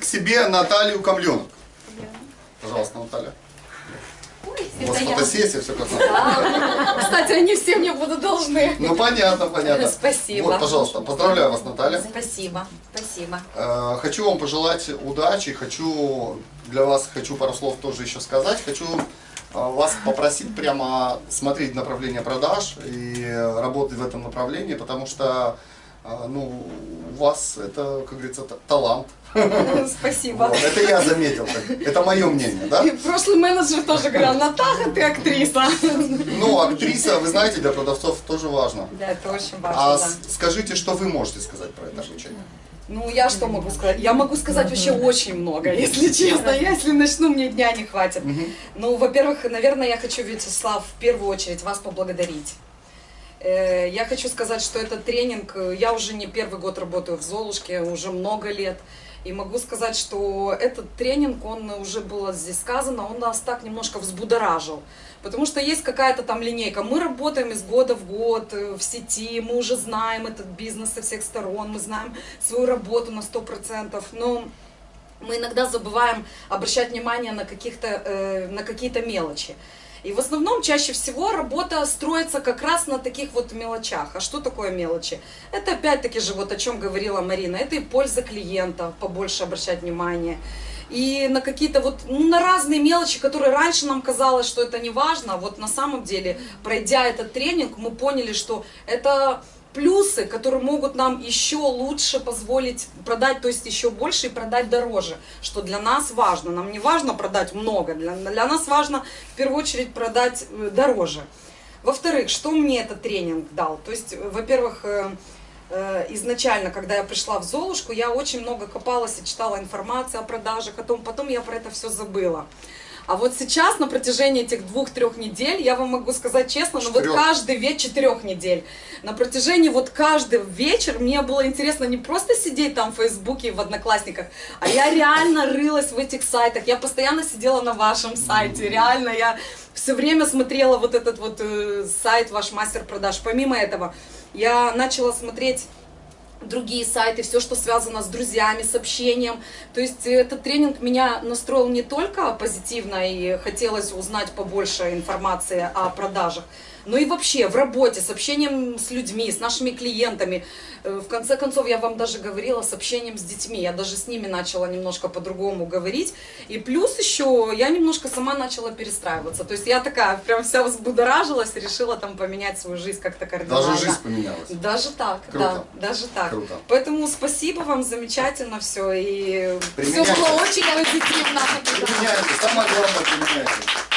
к себе Наталью Камленок. Пожалуйста, Наталья. У вас фотосессия, все как надо. Кстати, они все мне будут должны. Ну понятно, понятно. Спасибо. Вот, пожалуйста, поздравляю вас, Наталья. Спасибо, спасибо. Э, Хочу вам пожелать удачи, хочу для вас хочу пару слов тоже еще сказать. Хочу э, вас попросить прямо смотреть направление продаж и работать в этом направлении, потому что ну, у вас это, как говорится, та- талант. Спасибо. Вот, Это я заметил, это мое мнение, да? И прошлый менеджер тоже говорил, Натаха, ты актриса. Ну, актриса, вы знаете, для продавцов тоже важно. Да, это очень А важно, да. с- скажите, что вы можете сказать про это обучение? Ну, я что могу сказать? Я могу сказать вообще очень много, если честно. Я, если начну, мне дня не хватит. Ну, во-первых, наверное, я хочу, Вячеслав, в первую очередь вас поблагодарить. Э, Я хочу сказать, что этот тренинг, я уже не первый год работаю в Золушке, уже много лет. И могу сказать, что этот тренинг, он уже было здесь сказано, он нас так немножко взбудоражил. Потому что есть какая-то там линейка. Мы работаем из года в год э, в сети, мы уже знаем этот бизнес со всех сторон, мы знаем свою работу на 100%. Но мы иногда забываем обращать внимание на, э, на какие-то мелочи. И в основном чаще всего работа строится как раз на таких вот мелочах. А что такое мелочи? Это опять-таки же вот о чем говорила Марина. Это и польза клиента, побольше обращать внимание. И на какие-то вот, ну, на разные мелочи, которые раньше нам казалось, что это не важно. Вот на самом деле, пройдя этот тренинг, мы поняли, что это плюсы, которые могут нам еще лучше позволить продать, то есть еще больше и продать дороже, что для нас важно. Нам не важно продать много, для, для нас важно в первую очередь продать э, дороже. Во-вторых, что мне этот тренинг дал? То есть, э, во-первых, э, изначально, когда я пришла в Золушку, я очень много копалась и читала информацию о продажах, о том, потом я про это все забыла. А вот сейчас, на протяжении этих двух-трех недель, я вам могу сказать честно, ну вот каждый вечер, четырех недель, на протяжении вот каждый вечер мне было интересно не просто сидеть там в Фейсбуке, в Одноклассниках, а я реально рылась в этих сайтах, я постоянно сидела на вашем сайте, реально, я все время смотрела вот этот вот э, сайт, ваш мастер продаж. Помимо этого, я начала смотреть другие сайты, все, что связано с друзьями, с общением. То есть этот тренинг меня настроил не только позитивно и хотелось узнать побольше информации о продажах, но и вообще в работе, с общением с людьми, с нашими клиентами. Э, В конце концов, я вам даже говорила с общением с детьми. Я даже с ними начала немножко по-другому говорить. И плюс еще я немножко сама начала перестраиваться. То есть я такая прям вся взбудоражилась, решила там поменять свою жизнь как-то кардинально. Даже жизнь поменялась. Даже так, Круто. да, даже так. Круто. Поэтому спасибо вам, замечательно все. И все было очень позитивно. Применяйте, самое главное применяйте.